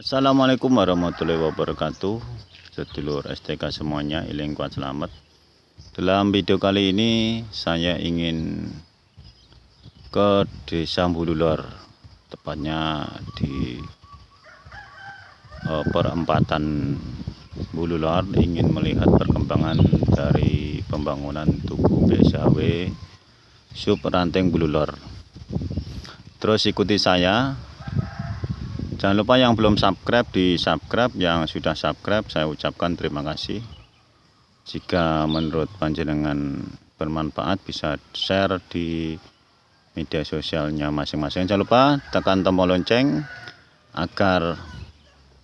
Assalamualaikum warahmatullahi wabarakatuh. Sedulur STK semuanya Iling kuat selamat. Dalam video kali ini Saya ingin Ke desa Bululor Tepatnya di uh, Perempatan Bululor Ingin melihat perkembangan Dari pembangunan Tugu BSAW Sub Ranteng Bululor Terus ikuti saya Jangan lupa yang belum subscribe di subscribe, yang sudah subscribe saya ucapkan terima kasih. Jika menurut panjenengan bermanfaat bisa share di media sosialnya masing-masing. Jangan lupa tekan tombol lonceng agar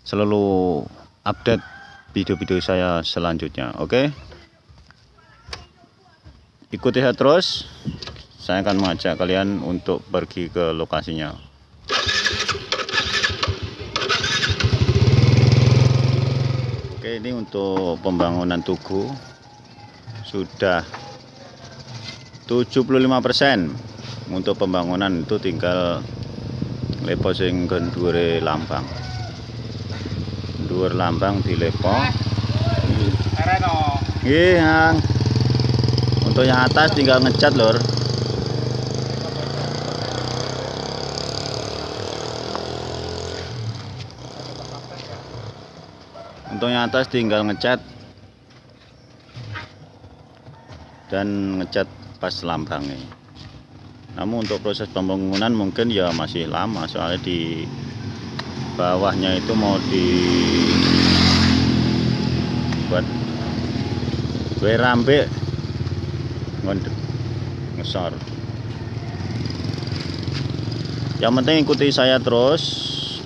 selalu update video-video saya selanjutnya. Oke. Ikuti saya terus. Saya akan mengajak kalian untuk pergi ke lokasinya. Ini untuk pembangunan tugu sudah 75% untuk pembangunan itu tinggal lepo sing dure lambang. Dhuwur lambang di lepo. Iya untuk yang atas tinggal ngecat lor untuk yang atas tinggal ngecat. Dan ngecat pas lambangnya namun untuk proses pembangunan mungkin ya masih lama. Soalnya di bawahnya itu mau di buat gue rambe ngesor. Yang penting ikuti saya terus.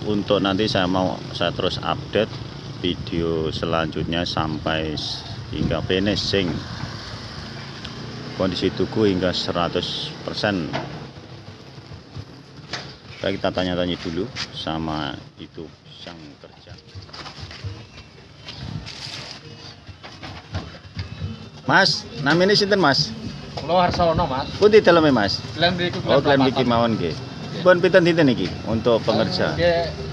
Untuk nanti saya mau saya terus update video selanjutnya sampai hingga finishing kondisi tugu hingga 100% Baik, kita tanya-tanya dulu sama itu sang kerja Mas, namanya sinten Mas? Kulo Harsono, Mas. Putih dalamnya Mas? Klaim mriku Oh, klaim iki mawon nggih. Pun pinten dinten iki untuk pengerja? Nggih.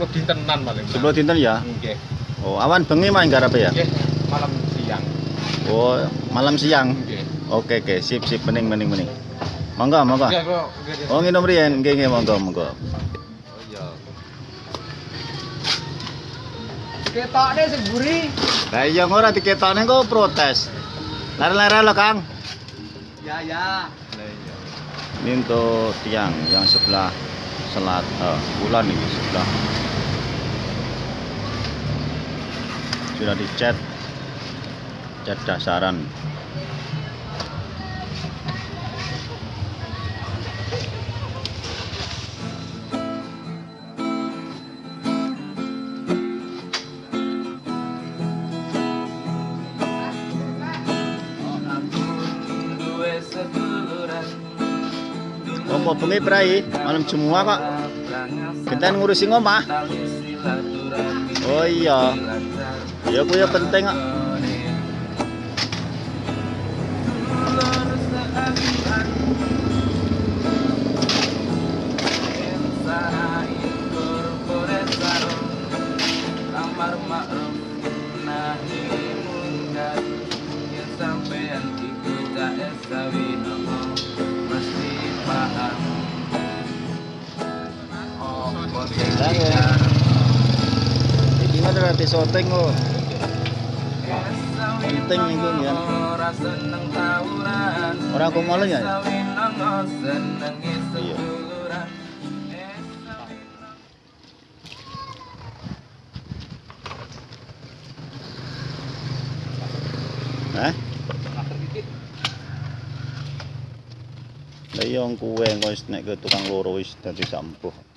Kulo dintenan paling. Sebelum dinten ya? Nggih. Oh, awan bengi mah garap ya? Nggih, malam siang. Oh, malam siang. Nggih. Oke, oke, sip, sip, bening, bening, bening. Monggo, monggo. Oh, nginum riyen, nggih, nggih, monggo, monggo. Oh iya. Ketokne sing buri. Lah iya ora diketokne kok protes. Lare-lare lo, Kang. Ya, ya. Ini untuk tiang yang sebelah selat eh, bulan ini sebelah sudah dicat cat dasaran bengi prai malam semua kok. Kita ngurusi ngomah. Oh iya. Ya ku ya penting kok. Ya. Iki mah berarti syuting kok. Penting minggu ya. ora seneng tawuran Ora aku malu ya. Iya. Hah? Lah iya kuwe nek ke tukang loro wis dadi sampuh.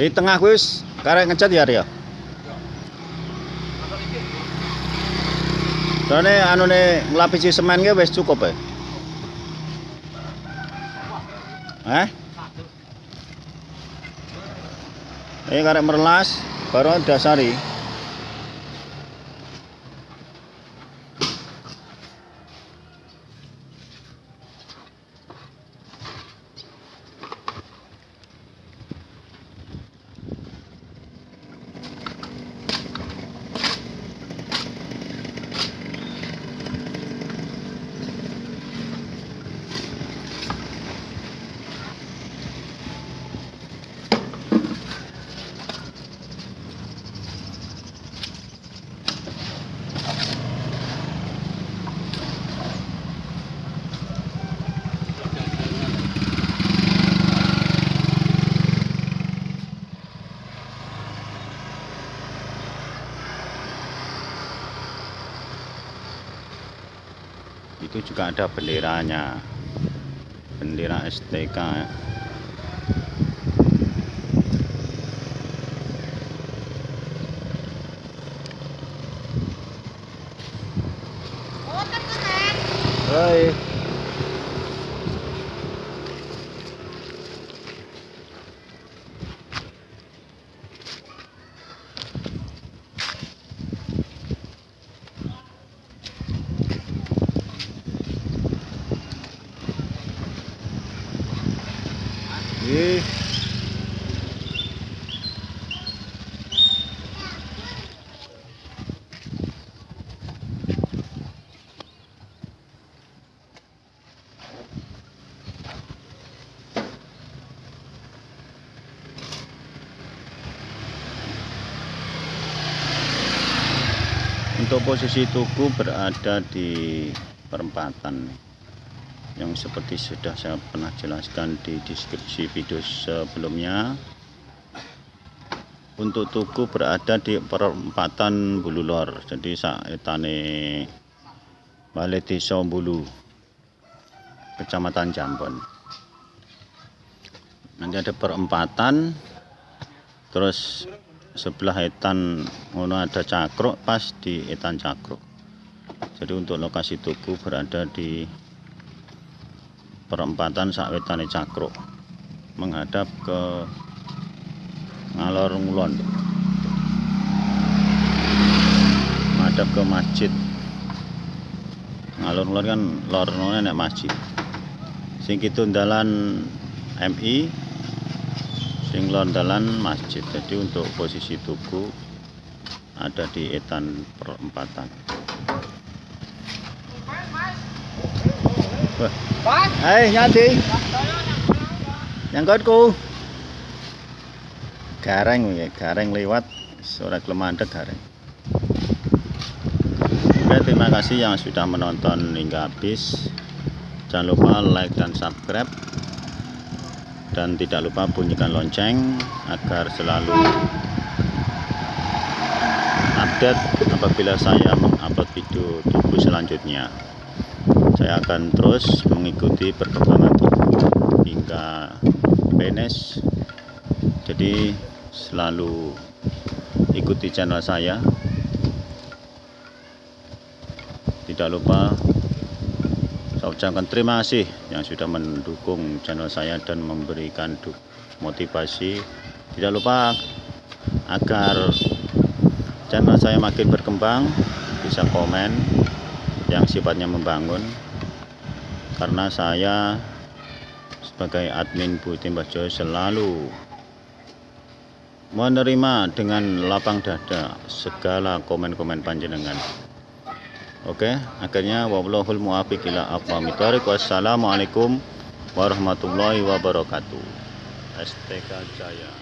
Di tengah wis karek ngecat ya Rio. Soalnya anu nih ngelapisi semen ki wis cukup ya. Eh? Ini karek merelas baru dasari. Juga ada benderanya. Bendera STK Untuk posisi tugu berada di perempatan yang seperti sudah saya pernah jelaskan di deskripsi video sebelumnya. Untuk tugu berada di perempatan Bululor jadi saetane Balai Desa Bulu Kecamatan Jambon. Nanti ada perempatan terus sebelah etan ngono ada cakruk pas di etan cakruk. Jadi untuk lokasi tugu berada di perempatan sawetane cakruk menghadap ke ngalor ngulon. Menghadap ke masjid. Ngalor ngulon kan lor ngulon nek masjid. Sing dalan MI sing lor dalan masjid jadi untuk posisi tugu ada di etan perempatan. Hai, nyati. Nyangkutku. Gareng ya, gareng lewat suara kelemandek gareng. Oke, terima kasih yang sudah menonton hingga habis. Jangan lupa like dan subscribe. Dan tidak lupa bunyikan lonceng agar selalu update apabila saya mengupload video tubuh selanjutnya. Saya akan terus mengikuti perkembangan hingga PNS jadi selalu ikuti channel saya. Tidak lupa saya ucapkan terima kasih yang sudah mendukung channel saya dan memberikan motivasi tidak lupa agar channel saya makin berkembang bisa komen yang sifatnya membangun karena saya sebagai admin Bu Timbajo selalu menerima dengan lapang dada segala komen-komen panjenengan. Oke, akhirnya wallahul muwaffiq ila aqwamit thoriq. Wassalamualaikum warahmatullahi wabarakatuh. STK Jaya.